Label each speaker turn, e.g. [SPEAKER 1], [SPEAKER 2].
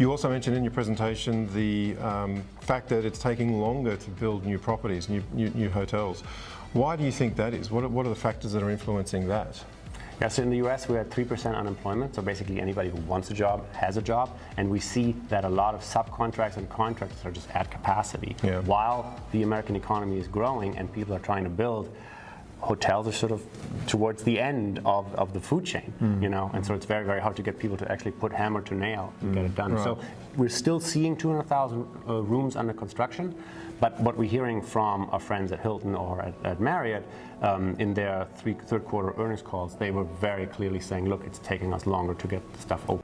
[SPEAKER 1] You also mentioned in your presentation the um, fact that it's taking longer to build new properties, new, new, new hotels. Why do you think that is? What are, what are the factors that are influencing that?
[SPEAKER 2] Yeah, so in the US we're at 3% unemployment, so basically anybody who wants a job has a job, and we see that a lot of subcontracts and contractors are just at capacity.
[SPEAKER 1] Yeah.
[SPEAKER 2] While the American economy is growing and people are trying to build, hotels are sort of towards the end of, of the food chain,
[SPEAKER 1] Hmm.
[SPEAKER 2] you know, and so it's very, very hard to get people to actually put hammer to nail and get it done.
[SPEAKER 1] Right.
[SPEAKER 2] So we're still seeing 200,000 uh, rooms under construction, but what we're hearing from our friends at Hilton or at, at Marriott um, in their three, third quarter earnings calls, they were very clearly saying, look, it's taking us longer to get the stuff open.